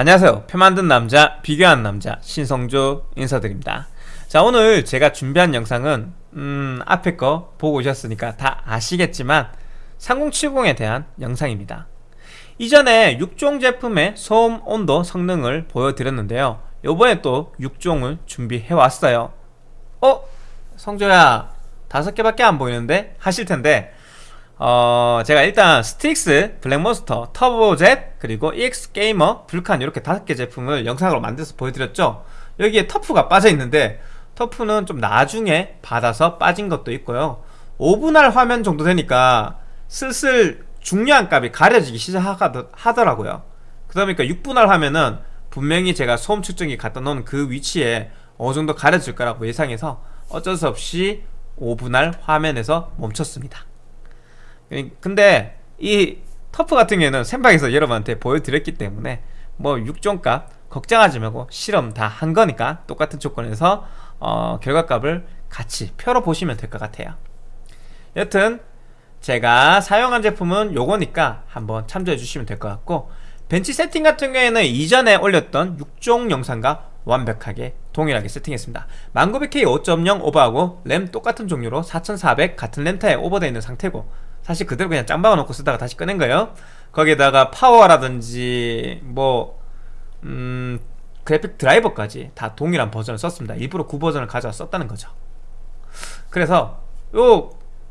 안녕하세요 표 만든 남자 비교한 남자 신성조 인사드립니다 자 오늘 제가 준비한 영상은 음 앞에 거 보고 오셨으니까 다 아시겠지만 3070에 대한 영상입니다 이전에 6종 제품의 소음 온도 성능을 보여드렸는데요 요번에 또 6종을 준비해 왔어요 어? 성조야 다섯 개밖에 안 보이는데? 하실텐데 어 제가 일단 스트릭스, 블랙몬스터, 터보젯, 그리고 EX게이머, 불칸 이렇게 다섯 개 제품을 영상으로 만들어서 보여드렸죠. 여기에 터프가 빠져있는데 터프는 좀 나중에 받아서 빠진 것도 있고요. 5분할 화면 정도 되니까 슬슬 중요한 값이 가려지기 시작하더라고요. 그러다 보니까 6분할 화면은 분명히 제가 소음 측정기 갖다 놓은 그 위치에 어느 정도 가려질 거라고 예상해서 어쩔 수 없이 5분할 화면에서 멈췄습니다 근데 이 터프 같은 경우에는 샘박에서 여러분한테 보여드렸기 때문에 뭐 6종값 걱정하지 말고 실험 다 한 거니까 똑같은 조건에서 어, 결과값을 같이 표로 보시면 될 것 같아요. 여튼 제가 사용한 제품은 요거니까 한번 참조해 주시면 될 것 같고 벤치 세팅 같은 경우에는 이전에 올렸던 6종 영상과 완벽하게 동일하게 세팅했습니다. 1900K 5.0 오버하고 램 똑같은 종류로 4400 같은 렌터에 오버되어 있는 상태고 사실 그대로 그냥 짱 박아놓고 쓰다가 다시 꺼낸 거예요. 거기에다가 파워라든지 뭐 음, 그래픽 드라이버까지 다 동일한 버전을 썼습니다. 일부러 9버전을 가져와 썼다는 거죠. 그래서 요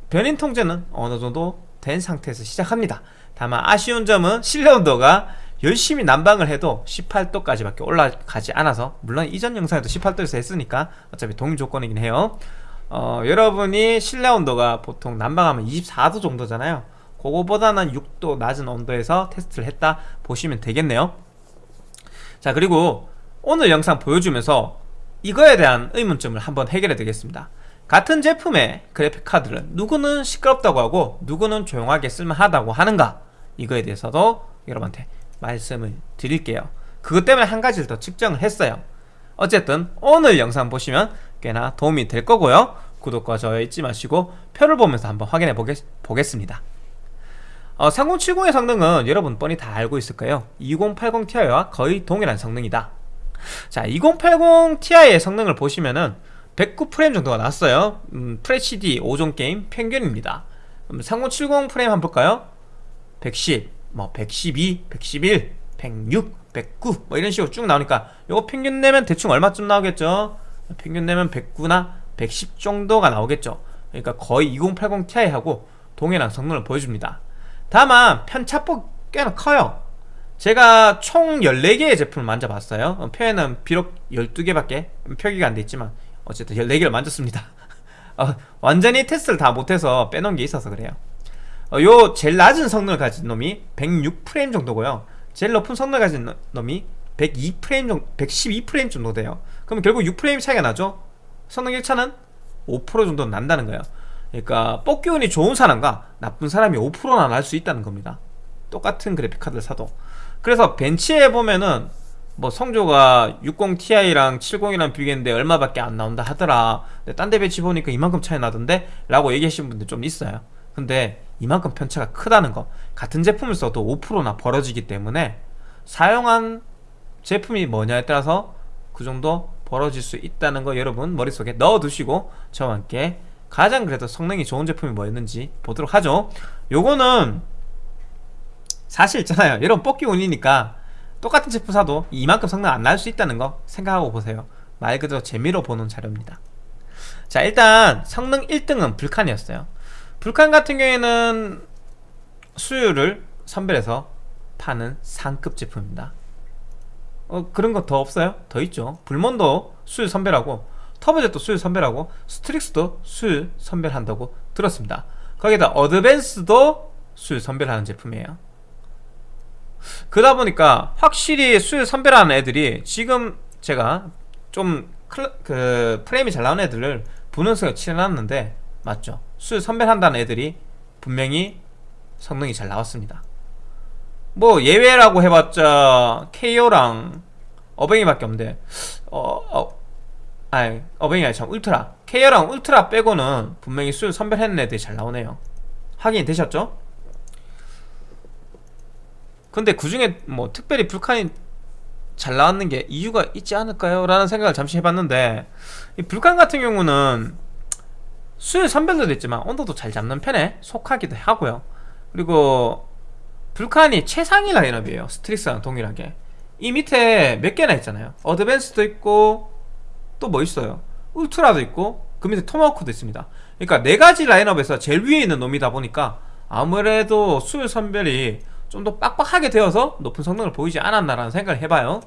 변인 통제는 어느 정도 된 상태에서 시작합니다. 다만 아쉬운 점은 실내 온도가 열심히 난방을 해도 18도까지 밖에 올라가지 않아서 물론 이전 영상에도 18도에서 했으니까 어차피 동일 조건이긴 해요 어, 여러분이 실내 온도가 보통 난방하면 24도 정도잖아요. 그거보다는 6도 낮은 온도에서 테스트를 했다 보시면 되겠네요. 자 그리고 오늘 영상 보여주면서 이거에 대한 의문점을 한번 해결해 드리겠습니다. 같은 제품의 그래픽카드를 누구는 시끄럽다고 하고 누구는 조용하게 쓸만하다고 하는가? 이거에 대해서도 여러분한테 말씀을 드릴게요. 그것 때문에 한 가지를 더 측정을 했어요. 어쨌든 오늘 영상 보시면 꽤나 도움이 될 거고요. 구독과 좋아요 잊지 마시고 표를 보면서 한번 확인해 보겠, 보겠 습니다. 어, 3070의 성능은 여러분 뻔히 다 알고 있을 거예요 2080 Ti와 거의 동일한 성능이다. 자 2080 Ti의 성능을 보시면은 109프레임 정도가 나왔어요. 음, FHD 5종 게임 평균입니다. 음, 3070 프레임 한번 볼까요? 110, 뭐 112, 111, 106, 109 뭐 이런 식으로 쭉 나오니까 이거 평균 내면 대충 얼마쯤 나오겠죠? 평균 내면 109나 110 정도가 나오겠죠. 그러니까 거의 2080 Ti하고 동일한 성능을 보여줍니다. 다만 편차폭 꽤나 커요. 제가 총 14개의 제품을 만져봤어요. 어, 표에는 비록 12개밖에 표기가 안 돼 있지만 어쨌든 14개를 만졌습니다. 어, 완전히 테스트를 다 못해서 빼놓은 게 있어서 그래요. 어, 요 제일 낮은 성능을 가진 놈이 106프레임 정도고요. 제일 높은 성능을 가진 놈이 102프레임 정도, 112프레임 정도 돼요 그럼 결국 6프레임 차이가 나죠? 성능 1차는 5% 정도 난다는 거예요. 그러니까 뽑기 운이 좋은 사람과 나쁜 사람이 5%나 날 수 있다는 겁니다. 똑같은 그래픽카드를 사도. 그래서 벤치에 보면은 뭐 성조가 60ti랑 70이랑 비교했는데 얼마밖에 안 나온다 하더라. 딴데 벤치 보니까 이만큼 차이 나던데? 라고 얘기하시는 분들 좀 있어요. 근데 이만큼 편차가 크다는 거. 같은 제품을 써도 5%나 벌어지기 때문에 사용한 제품이 뭐냐에 따라서 그 정도 벌어질 수 있다는 거 여러분 머릿속에 넣어두시고 저와 함께 가장 그래도 성능이 좋은 제품이 뭐였는지 보도록 하죠. 요거는 사실 있잖아요. 여러분 뽑기 운이니까 똑같은 제품 사도 이만큼 성능 안 날 수 있다는 거 생각하고 보세요. 말 그대로 재미로 보는 자료입니다. 자 일단 성능 1등은 불칸이었어요. 불칸 같은 경우에는 수율을 선별해서 파는 상급 제품입니다 어, 그런 거 더 없어요? 더 있죠. 불몬도 수율 선별하고 터보젯도 수율 선별하고 스트릭스도 수율 선별한다고 들었습니다. 거기다 어드밴스도 수율 선별하는 제품이에요. 그러다 보니까 확실히 수율 선별하는 애들이 지금 제가 좀 클, 그 프레임이 잘 나오는 애들을 분홍색을 칠해놨는데 맞죠. 수율 선별한다는 애들이 분명히 성능이 잘 나왔습니다 뭐 예외라고 해봤자 KO랑 어뱅이밖에 없는데 어, 어 아니 어뱅이 아니 참 울트라 KO랑 울트라 빼고는 분명히 수율 선별했는 애들이 잘 나오네요 확인이 되셨죠? 근데 그 중에 뭐 특별히 불칸이 잘 나왔는 게 이유가 있지 않을까요? 라는 생각을 잠시 해봤는데 이 불칸 같은 경우는 수율 선별도 됐지만 온도도 잘 잡는 편에 속하기도 하고요 그리고 불칸이 최상위 라인업이에요 스트릭스랑 동일하게. 이 밑에 몇 개나 있잖아요. 어드밴스도 있고 또 뭐 있어요? 울트라도 있고 그 밑에 토마호크도 있습니다. 그러니까 네 가지 라인업에서 제일 위에 있는 놈이다 보니까 아무래도 수율 선별이 좀 더 빡빡하게 되어서 높은 성능을 보이지 않았나라는 생각을 해봐요.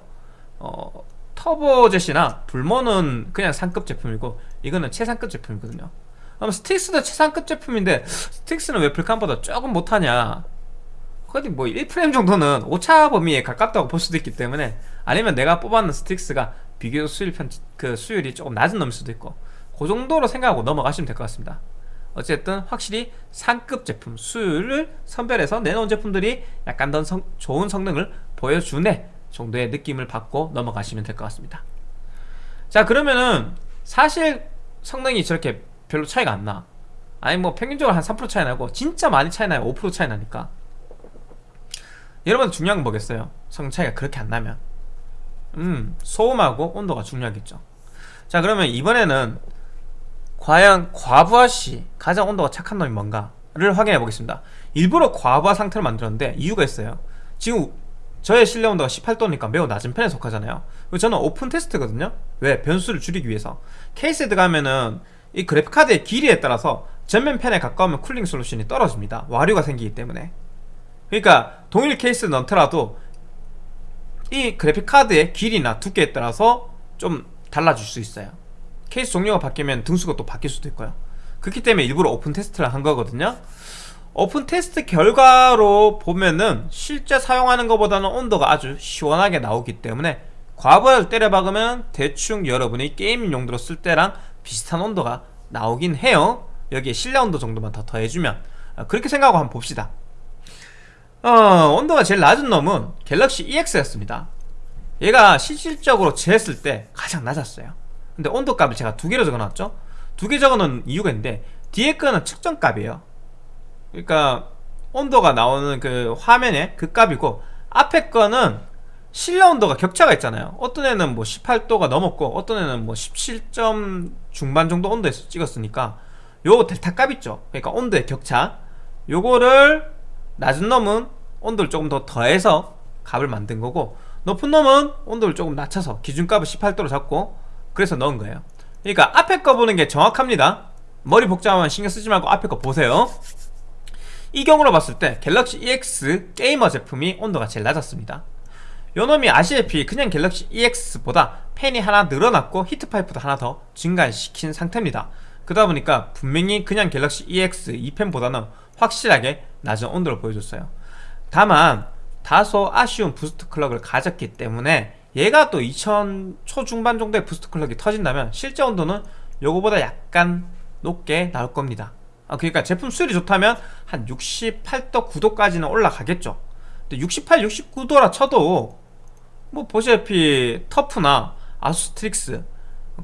어, 터보젯이나 불몬은 그냥 상급 제품이고 이거는 최상급 제품이거든요. 그럼 스트릭스도 최상급 제품인데 스트릭스는 왜 불칸보다 조금 못하냐 거의 뭐 1프레임 정도는 오차 범위에 가깝다고 볼 수도 있기 때문에 아니면 내가 뽑았는 스트릭스가 비교적 수율 편, 그 수율이 조금 낮은 놈일 수도 있고 그 정도로 생각하고 넘어가시면 될 것 같습니다. 어쨌든 확실히 상급 제품 수율을 선별해서 내놓은 제품들이 약간 더 성, 좋은 성능을 보여주네 정도의 느낌을 받고 넘어가시면 될 것 같습니다. 자 그러면은 사실 성능이 저렇게 별로 차이가 안나. 아니 뭐 평균적으로 한 3% 차이 나고 진짜 많이 차이 나요. 5% 차이 나니까 여러분 중요한 건 뭐겠어요? 성능 차이가 그렇게 안 나면. 음 소음하고 온도가 중요하겠죠. 자 그러면 이번에는 과연 과부하시 가장 온도가 착한 놈이 뭔가를 확인해 보겠습니다. 일부러 과부하 상태를 만들었는데 이유가 있어요. 지금 저의 실내 온도가 18도니까 매우 낮은 편에 속하잖아요. 저는 오픈 테스트거든요. 왜? 변수를 줄이기 위해서. 케이스에 들어가면은 이 그래픽카드의 길이에 따라서 전면 팬에 가까우면 cooling 솔루션이 떨어집니다. 와류가 생기기 때문에 그러니까 동일 케이스 넣더라도 이 그래픽카드의 길이나 두께에 따라서 좀 달라질 수 있어요. 케이스 종류가 바뀌면 등수가 또 바뀔 수도 있고요. 그렇기 때문에 일부러 오픈 테스트를 한 거거든요. 오픈 테스트 결과로 보면은 실제 사용하는 것보다는 온도가 아주 시원하게 나오기 때문에 과부하를 때려 박으면 대충 여러분이 게임 용도로 쓸 때랑 비슷한 온도가 나오긴 해요. 여기에 실내 온도 정도만 더 더해주면. 아, 그렇게 생각하고 한번 봅시다 어, 온도가 제일 낮은 놈은 갤럭시 EX였습니다. 얘가 실질적으로 재했을 때 가장 낮았어요. 근데 온도값을 제가 두 개로 적어놨죠? 두 개 적어놓은 이유가 있는데 뒤에 거는 측정값이에요. 그러니까 온도가 나오는 그 화면에 그 값이고 앞에 거는 실내 온도가 격차가 있잖아요. 어떤 애는 뭐 18도가 넘었고 어떤 애는 뭐 17점 중반 정도 온도에서 찍었으니까 요 델타 값 있죠? 그러니까 온도의 격차. 요거를 낮은 놈은 온도를 조금 더 더해서 값을 만든 거고 높은 놈은 온도를 조금 낮춰서 기준값을 18도로 잡고 그래서 넣은 거예요. 그러니까 앞에 거 보는 게 정확합니다. 머리 복잡하면 신경 쓰지 말고 앞에 거 보세요. 이 경우로 봤을 때 갤럭시 EX 게이머 제품이 온도가 제일 낮았습니다. 요놈이 아시다시피 그냥 갤럭시 EX보다 팬이 하나 늘어났고 히트파이프도 하나 더 증가시킨 상태입니다. 그러다 보니까 분명히 그냥 갤럭시 EX 2팬보다는 확실하게 낮은 온도를 보여줬어요. 다만 다소 아쉬운 boost clock을 가졌기 때문에 얘가 또 2000 초중반 정도의 boost clock이 터진다면 실제 온도는 요거보다 약간 높게 나올 겁니다. 아, 그러니까 제품 수율이 좋다면 한 68도 9도까지는 올라가겠죠. 근데 68, 69도라 쳐도 뭐 보시다시피 터프나 아수스 스트릭스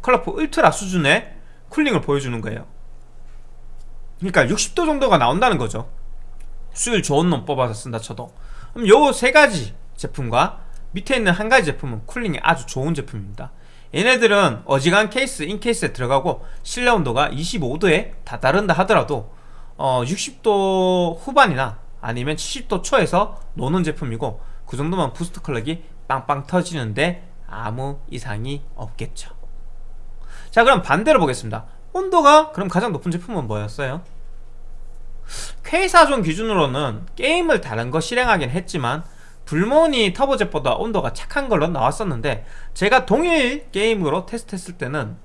컬러풀 울트라 수준의 cooling을 보여주는 거예요 그러니까 60도 정도가 나온다는 거죠. 수율 좋은 놈 뽑아서 쓴다 쳐도. 그럼 요 세 가지 제품과 밑에 있는 한 가지 제품은 cooling이 아주 좋은 제품입니다. 얘네들은 어지간 케이스, in case에 들어가고 실내 온도가 25도에 다다른다 하더라도 어, 60도 후반이나 아니면 70도 초에서 노는 제품이고 그 정도면 boost clock이 빵빵 터지는데 아무 이상이 없겠죠. 자 그럼 반대로 보겠습니다 온도가 그럼 가장 높은 제품은 뭐였어요? K4존 기준으로는 게임을 다른 거 실행하긴 했지만 불모니 터보젯보다 온도가 착한 걸로 나왔었는데 제가 동일 게임으로 테스트했을 때는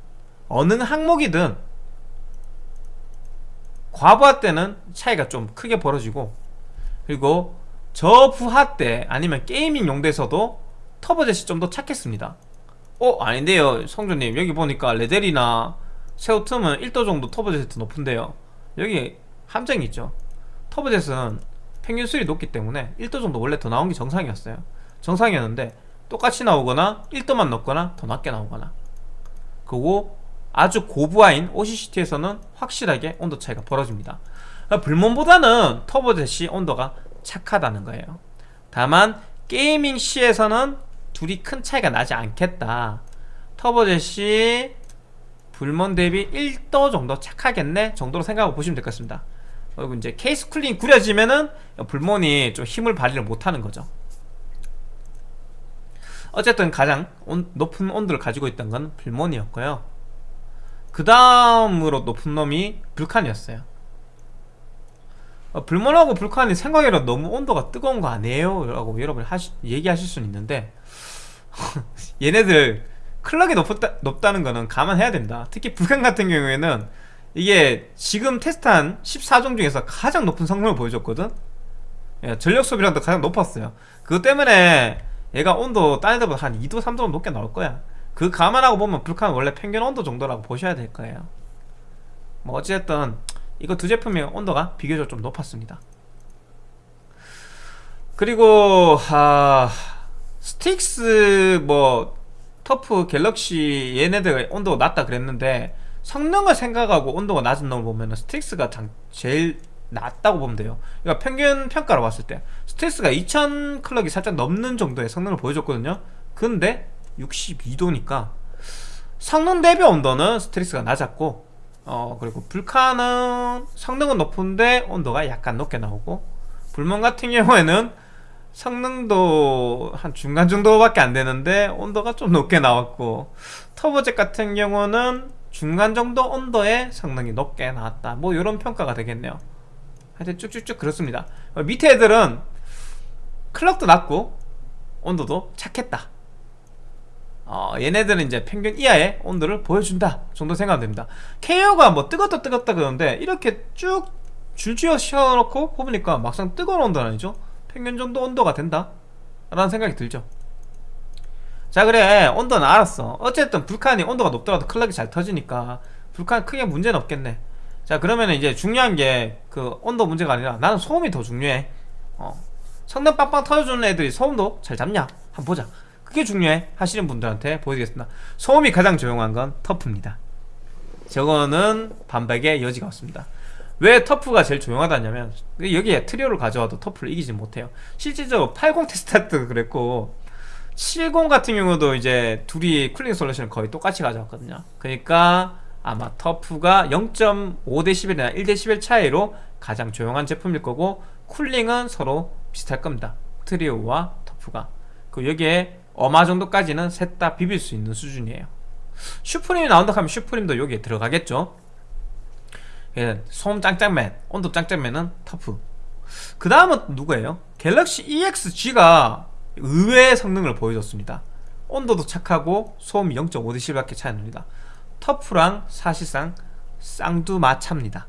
어느 항목이든 과부하 때는 차이가 좀 크게 벌어지고 그리고 저부하 때 아니면 게이밍 용도에서도 터보젯이 좀 더 착했습니다 어? 아닌데요 성조님 여기 보니까 레델이나 세우틈은 1도 정도 터보젯이 높은데요. 여기 함정이 있죠. 터보젯은 평균 수율이 높기 때문에 1도 정도 원래 더 나온 게 정상이었어요. 정상이었는데 똑같이 나오거나 1도만 높거나 더 낮게 나오거나. 그리고 아주 고부하인 OCCT에서는 확실하게 온도 차이가 벌어집니다. 불몬보다는 터보젯이 온도가 착하다는 거예요. 다만 게이밍 C에서는 둘이 큰 차이가 나지 않겠다. 터보젯이 불먼 대비 1도 정도 착하겠네 정도로 생각하고 보시면 될 것 같습니다. 그리고 이제 케이스 쿨링 구려지면은 불몬이 좀 힘을 발휘를 못하는 거죠. 어쨌든 가장 온, 높은 온도를 가지고 있던 건 불몬이었고요. 그 다음으로 높은 놈이 불칸이었어요. 어, 불몬하고 불칸이 생각해도 너무 온도가 뜨거운 거 아니에요? 라고 여러분 하시, 얘기하실 수는 있는데 얘네들 클럭이 높다, 높다는 거는 감안해야 된다. 특히 불칸 같은 경우에는 이게 지금 테스트한 14종 중에서 가장 높은 성능을 보여줬거든? 예, 전력 소비량도 가장 높았어요. 그것 때문에 얘가 온도 딴 애들보다 한 2도 3도 높게 나올 거야. 그 감안하고 보면 불칸은 원래 평균 온도 정도라고 보셔야 될 거예요. 뭐 어찌됐든 이거 두 제품의 온도가 비교적 좀 높았습니다. 그리고 아, 스트릭스 뭐 터프 갤럭시 얘네들 온도가 낮다 그랬는데 성능을 생각하고 온도가 낮은 놈을 보면 스트릭스가 제일 낮다고 보면 돼요. 그러니까 평균 평가로 봤을 때 스트릭스가 2000 clock이 살짝 넘는 정도의 성능을 보여줬거든요. 근데 62도니까 성능 대비 온도는 스트릭스가 낮았고 어 그리고 불칸은 성능은 높은데 온도가 약간 높게 나오고 불멍 같은 경우에는 성능도 한 중간 정도밖에 안 되는데 온도가 좀 높게 나왔고 터보젯 같은 경우는 중간 정도 온도의 성능이 높게 나왔다. 뭐 이런 평가가 되겠네요. 하여튼 쭉쭉쭉 그렇습니다. 밑에 애들은 클럭도 낮고 온도도 착했다. 어, 얘네들은 이제 평균 이하의 온도를 보여준다 정도 생각하면 됩니다. KO가 뭐 뜨겁다 뜨겁다 그러는데 이렇게 쭉 줄지어 씌워놓고 보니까 막상 뜨거운 온도는 아니죠 평균 정도 온도가 된다? 라는 생각이 들죠. 자 그래. 온도는 알았어. 어쨌든 불칸이 온도가 높더라도 클럭이 잘 터지니까 불칸 크게 문제는 없겠네. 자 그러면 이제 중요한 게 그 온도 문제가 아니라 나는 소음이 더 중요해. 어. 성능 빵빵 터져주는 애들이 소음도 잘 잡냐? 한번 보자. 그게 중요해. 하시는 분들한테 보여드리겠습니다. 소음이 가장 조용한 건 터프입니다. 저거는 반박의 여지가 없습니다 왜 터프가 제일 조용하다냐면 여기에 트리오를 가져와도 터프를 이기지 못해요. 실질적으로 80 테스트 때도 그랬고 70 같은 경우도 이제 둘이 cooling solution을 거의 똑같이 가져왔거든요. 그러니까 아마 터프가 0.5dB이나 1dB 차이로 가장 조용한 제품일 거고 cooling은 서로 비슷할 겁니다. 트리오와 터프가. 그 여기에 어마 정도까지는 셋 다 비빌 수 있는 수준이에요. 슈프림이 나온다 하면 슈프림도 여기에 들어가겠죠 예, 소음 짱짱맨 온도 짱짱맨은 터프. 그 다음은 누구예요? 갤럭시 EXG가 의외의 성능을 보여줬습니다. 온도도 착하고 소음이 0.5dB밖에 차이 납니다. 터프랑 사실상 쌍두마차입니다.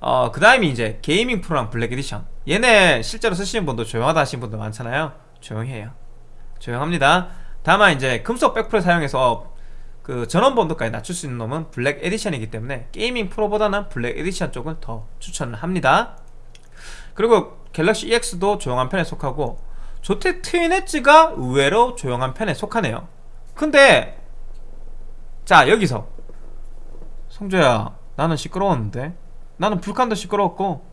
어, 그 다음이 이제 게이밍 프로랑 블랙 에디션. 얘네 실제로 쓰시는 분도 조용하다 하시는 분도 많잖아요. 조용히 해요. 조용합니다. 다만 이제 금속 백플을 사용해서 그 전원부 온도까지 낮출 수 있는 놈은 블랙 에디션이기 때문에 게이밍 프로보다는 블랙 에디션 쪽을 더 추천을 합니다. 그리고 갤럭시 EX도 조용한 편에 속하고 조텍 트윈 엣지가 의외로 조용한 편에 속하네요. 근데 자 여기서. 성조야 나는 시끄러웠는데? 나는 불칸도 시끄러웠고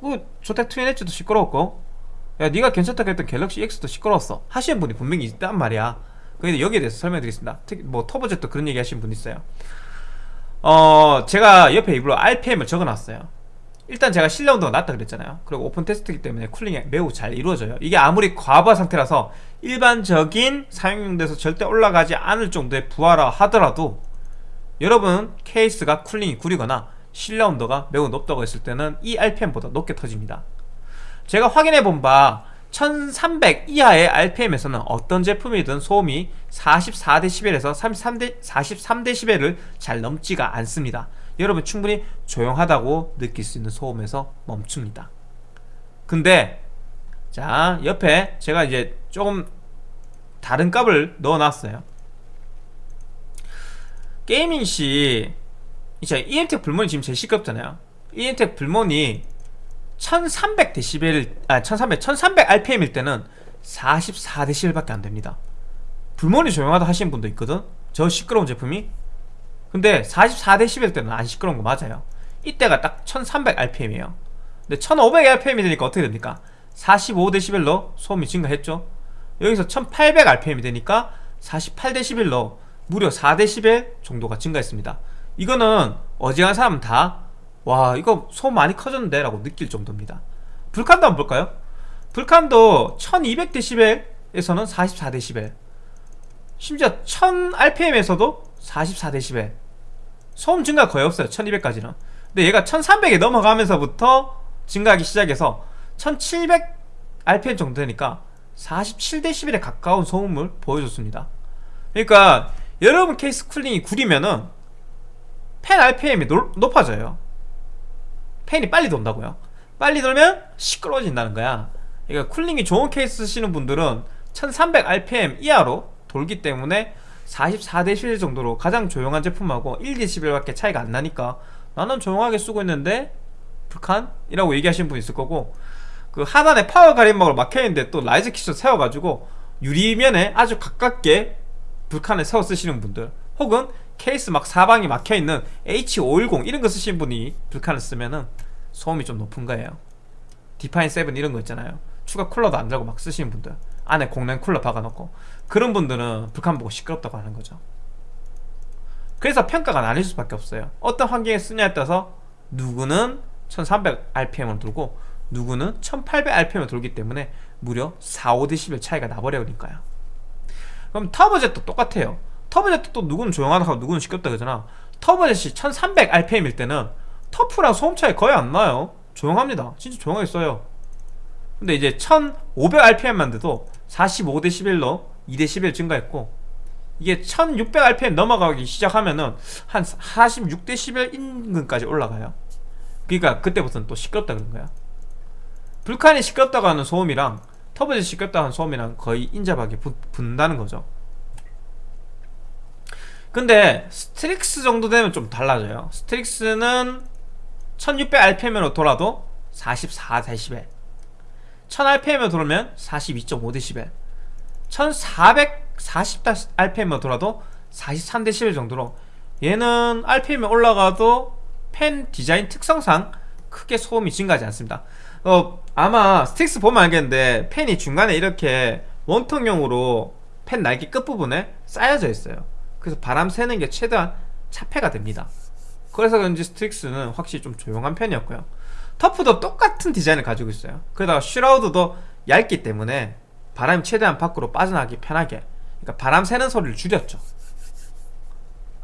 그 조텍 트윈 엣지도 시끄러웠고. 야 니가 괜찮다고 했던 갤럭시 X도 시끄러웠어. 하시는 분이 분명히 있단 말이야 근데 여기에 대해서 설명드리겠습니다. 특히 뭐 터보젯도 그런 얘기 하시는 분 있어요. 어 제가 옆에 일부러 RPM을 적어놨어요. 일단 제가 실내 온도가 낮다 그랬잖아요. 그리고 오픈 테스트이기 때문에 cooling이 매우 잘 이루어져요. 이게 아무리 과부하 상태라서 일반적인 사용용도에서 절대 올라가지 않을 정도의 부하라 하더라도 여러분 케이스가 cooling이 구리거나 실내 온도가 매우 높다고 했을 때는 이 RPM보다 높게 터집니다. 제가 확인해 본 바 1300 이하의 RPM에서는 어떤 제품이든 소음이 44dB에서 33대, 43dB를 잘 넘지가 않습니다. 여러분 충분히 조용하다고 느낄 수 있는 소음에서 멈춥니다. 근데 자 옆에 제가 이제 조금 다른 값을 넣어놨어요. 게이밍 시 이제 EMTEC 불몬이 지금 제일 시끄럽잖아요. EMTEC 불몬이 1300dB 아 1300, 1300 RPM일 때는 44dB밖에 안 됩니다. 불몬이 조용하다 하시는 분도 있거든? 저 시끄러운 제품이? 근데 44dB 때는 안 시끄러운 거 맞아요. 이때가 딱 1300 RPM이에요. 근데 1500 RPM이 되니까 어떻게 됩니까? 45dB로 소음이 증가했죠. 여기서 1800rpm이 되니까 48dB로 무려 4dB 정도가 증가했습니다. 이거는 어지간한 사람은 다 와 이거 소음 많이 커졌는데? 라고 느낄 정도입니다. 불칸도 한번 볼까요? 불칸도 1200dB에서는 44dB 심지어 1000rpm에서도 44dB 소음 증가 거의 없어요 1200까지는. 근데 얘가 1300에 넘어가면서부터 증가하기 시작해서 1700rpm 정도 되니까 47dB에 가까운 소음을 보여줬습니다. 그러니까 여러분 케이스 cooling이 구리면은 팬 RPM이 노, 높아져요 팬이 빨리 돈다고요? 빨리 돌면 시끄러워진다는 거야. 그러니까 cooling이 좋은 케이스 쓰시는 분들은 1300rpm 이하로 돌기 때문에 44dB 정도로 가장 조용한 제품하고 1dB밖에 차이가 안 나니까 나는 조용하게 쓰고 있는데 불칸 이라고 얘기하시는 분 있을 거고 그 하단에 파워 가림막으로 막혀있는데 또 riser kit 세워가지고 유리면에 아주 가깝게 불칸을 세워 쓰시는 분들 혹은 케이스 막 사방이 막혀있는 H510 이런 거 쓰시는 분이 불칸을 쓰면은 소음이 좀 높은 거예요. 디파인 7 이런 거 있잖아요. 추가 쿨러도 안 달고 막 쓰시는 분들. 안에 공랭 쿨러 박아놓고. 그런 분들은 불칸 보고 시끄럽다고 하는 거죠. 그래서 평가가 나뉠 수밖에 없어요. 어떤 환경에 쓰냐에 따라서 누구는 1300rpm을 돌고 누구는 1800rpm을 돌기 때문에 무려 4, 5dB 차이가 나버려니까요 그럼 터보젯도 똑같아요 터보젯도 누구는 조용하다 하고 누구는 시끄럽다 그러잖아. 터보젯이 1300rpm일 때는 터프랑 소음 차이 거의 안 나요. 조용합니다. 진짜 조용하게 써요. 근데 이제 1500rpm만 돼도 45dB로 2dB 증가했고 이게 1600rpm 넘어가기 시작하면은 한 46dB 인근까지 올라가요. 그러니까 그때부터는 또 시끄럽다 그런 거야. 불칸이 시끄럽다고 하는 소음이랑 터보젯이 시끄럽다고 하는 소음이랑 거의 인접하게 붙는다는 거죠 근데 스트릭스 정도 되면 좀 달라져요. 스트릭스는 1600rpm으로 돌아도 44dB 1000rpm으로 돌면 42.5dB 1440rpm으로 돌아도 43dB 정도로. 얘는 rpm이 올라가도 팬 디자인 특성상 크게 소음이 증가하지 않습니다. 어, 아마 스트릭스 보면 알겠는데 팬이 중간에 이렇게 원통형으로 팬 날개 끝부분에 싸여져 있어요 그래서 바람 새는 게 최대한 차폐가 됩니다. 그래서 그런지 스트릭스는 확실히 좀 조용한 편이었고요. 터프도 똑같은 디자인을 가지고 있어요. 그러다가 shroud도 얇기 때문에 바람이 최대한 밖으로 빠져나가기 편하게 그러니까 바람 새는 소리를 줄였죠.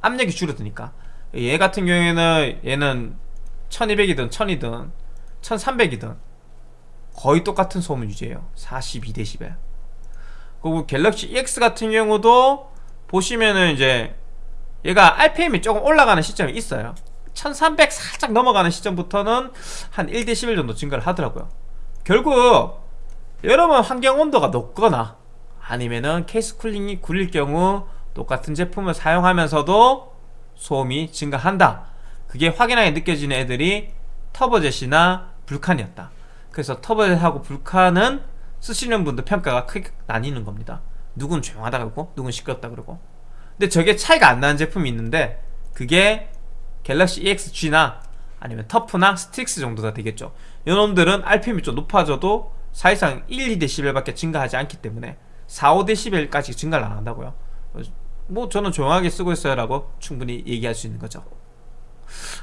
압력이 줄어드니까. 얘 같은 경우에는 얘는 1200이든 1000이든 1300이든 거의 똑같은 소음 유지해요. 42dB 그리고 갤럭시 EX 같은 경우도 보시면은 이제 얘가 RPM이 조금 올라가는 시점이 있어요. 1300 살짝 넘어가는 시점부터는 한 1dB 정도 증가를 하더라고요. 결국 여러분 환경 온도가 높거나 아니면은 케이스 쿨링이 굴릴 경우 똑같은 제품을 사용하면서도 소음이 증가한다. 그게 확연하게 느껴지는 애들이 터보젯이나 불칸이었다. 그래서 터보젯하고 불칸은 쓰시는 분들 평가가 크게 나뉘는 겁니다 누군 조용하다 그러고 누군 시끄럽다 그러고. 근데 저게 차이가 안 나는 제품이 있는데 그게 갤럭시 EXG나 아니면 터프나 스틱스 정도가 되겠죠. 이놈들은 RPM이 좀 높아져도 사실상 1, 2dB밖에 증가하지 않기 때문에 4, 5dB까지 증가를 안 한다고요. 뭐 저는 조용하게 쓰고 있어요 라고 충분히 얘기할 수 있는 거죠.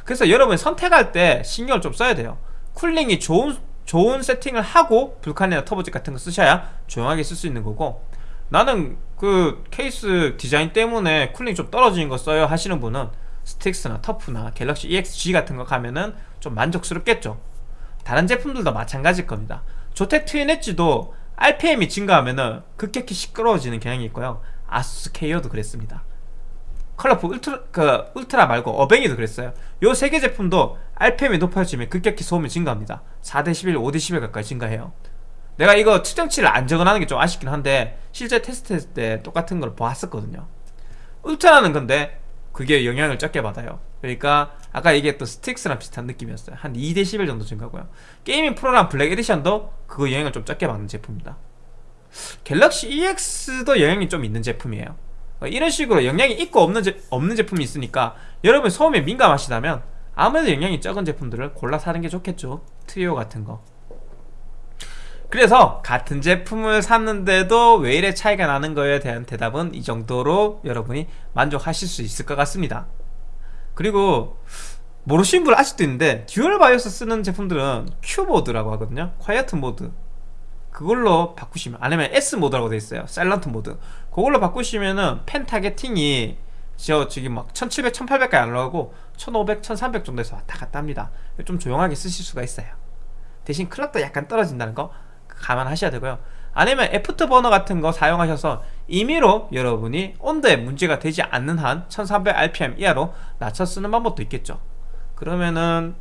그래서 여러분 선택할 때 신경을 좀 써야 돼요. cooling이 좋은 좋은 세팅을 하고 불칸이나 터보젯 같은 거 쓰셔야 조용하게 쓸 수 있는 거고 나는 그 케이스 디자인 때문에 cooling 좀 떨어지는 거 써요 하시는 분은 스틱스나 터프나 갤럭시 EXG 같은 거 가면은 좀 만족스럽겠죠. 다른 제품들도 마찬가지일 겁니다. 조텍 트윈 엣지도 RPM이 증가하면은 급격히 시끄러워지는 경향이 있고요. 아수스 KO도 그랬습니다. 컬러풀 울트라, 그 울트라 말고 어뱅이도 그랬어요. 요 세 개 제품도 RPM이 높아지면 급격히 소음이 증가합니다. 4dB, 5dB 가까이 증가해요 내가 이거 측정치를 안 적어놔는 게 좀 아쉽긴 한데 실제 테스트 했을 때 똑같은 걸 보았었거든요. 울트라는 근데 그게 영향을 적게 받아요. 그러니까 아까 얘기했던 스틱스랑 비슷한 느낌이었어요. 한 2dB 정도 증가고요. 게이밍 프로랑 블랙 에디션도 그 영향을 좀 적게 받는 제품입니다. 갤럭시 EX도 영향이 좀 있는 제품이에요. 이런 식으로 영향이 있고 없는, 제, 없는 제품이 있으니까 여러분 소음에 민감하시다면 아무래도 영향이 적은 제품들을 골라 사는 게 좋겠죠. 트리오 같은 거 그래서 같은 제품을 샀는데도 왜 이래 차이가 나는 거에 대한 대답은 이 정도로 여러분이 만족하실 수 있을 것 같습니다. 그리고 모르시는 분 아직도 있는데 dual BIOS 쓰는 제품들은 Q 모드라고 하거든요. quiet 모드. 그걸로 바꾸시면 아니면 S 모드라고 되어 있어요. silent 모드. 그걸로 바꾸시면은 fan targeting이 저 지금 막 1700, 1800까지 안 올라가고 1500, 1300 정도에서 왔다 갔다 합니다. 좀 조용하게 쓰실 수가 있어요. 대신 clock도 약간 떨어진다는 거 감안하셔야 되고요. 아니면 애프터 버너 같은 거 사용하셔서 임의로 여러분이 온도에 문제가 되지 않는 한 1300rpm 이하로 낮춰 쓰는 방법도 있겠죠. 그러면은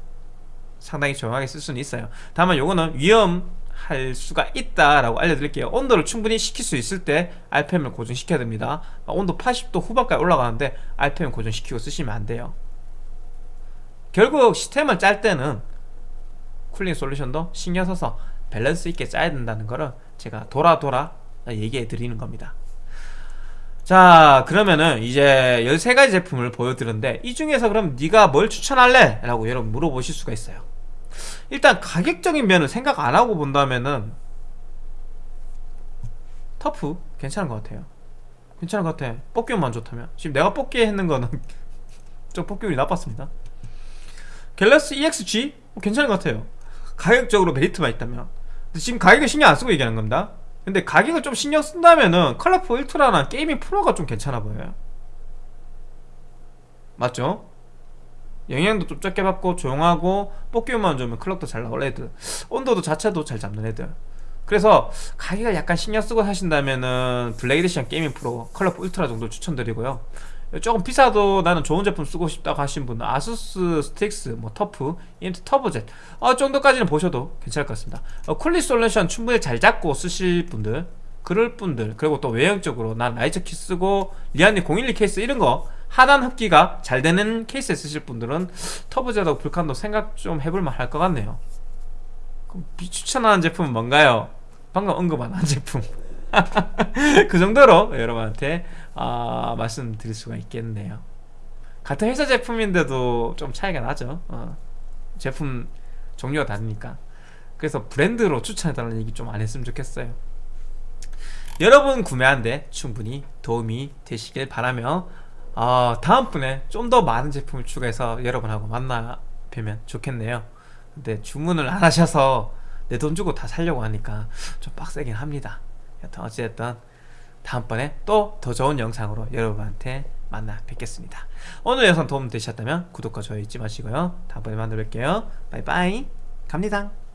상당히 조용하게 쓸 수는 있어요. 다만 요거는 위험할 수가 있다라고 알려드릴게요. 온도를 충분히 식힐 수 있을 때 RPM을 고정시켜야 됩니다. 온도 80도 후반까지 올라가는데 RPM 고정시키고 쓰시면 안 돼요. 결국 시스템을 짤 때는 cooling solution도 신경 써서 밸런스 있게 짜야 된다는 거를 제가 돌아 돌아 얘기해 드리는 겁니다. 자 그러면은 이제 13가지 제품을 보여드렸는데 이 중에서 그럼 네가 뭘 추천할래? 라고 여러분 물어보실 수가 있어요. 일단 가격적인 면을 생각 안 하고 본다면은 터프 괜찮은 것 같아요. 괜찮은 것 같아. 뽑기만 좋다면. 지금 내가 뽑기 했는 거는 좀 뽑기운이 나빴습니다. 갤럭시 EXG 뭐 괜찮은 것 같아요. 가격적으로 메리트만 있다면 지금 가격을 신경 안 쓰고 얘기하는 겁니다. 근데 가격을 좀 신경 쓴다면은 컬러풀 울트라나 게이밍 프로가 좀 괜찮아 보여요. 맞죠? 영향도 좀 적게 받고 조용하고 뽑기만 좋으면 clock도 잘 나올 애들. 온도도 자체도 잘 잡는 애들. 그래서 가격을 약간 신경 쓰고 사신다면은 에디션 게이밍 프로 컬러풀 울트라 정도 추천드리고요 조금 비싸도 나는 좋은 제품 쓰고 싶다고 하신 분은 아수스 스틱스, 뭐 터프, 이엠텍 터보젯 어, 정도까지는 보셔도 괜찮을 것 같습니다. 어, cooling solution 충분히 잘 잡고 쓰실 분들 그럴 분들 그리고 또 외형적으로 난 riser kit 쓰고 리안리 012 케이스 이런 거 하단 흡기가 잘 되는 케이스에 쓰실 분들은 터보젯하고 불칸도 생각 좀 해볼만 할 것 같네요. 그럼 비추천하는 제품은 뭔가요? 방금 언급한 한 제품 그 정도로 여러분한테 어, 말씀드릴 수가 있겠네요. 같은 회사 제품인데도 좀 차이가 나죠. 어, 제품 종류가 다르니까. 그래서 브랜드로 추천해달라는 얘기 좀 안 했으면 좋겠어요. 여러분 구매하는데 충분히 도움이 되시길 바라며 어, 다음번에 좀 더 많은 제품을 추가해서 여러분하고 만나 뵈면 좋겠네요. 근데 주문을 안 하셔서 내 돈 주고 다 살려고 하니까 좀 빡세긴 합니다 여튼 어찌됐든 다음번에 또 더 좋은 영상으로 여러분한테 만나 뵙겠습니다. 오늘 영상 도움 되셨다면 구독과 좋아요 잊지 마시고요. 다음번에 만나 뵐게요. 바이바이. 갑니다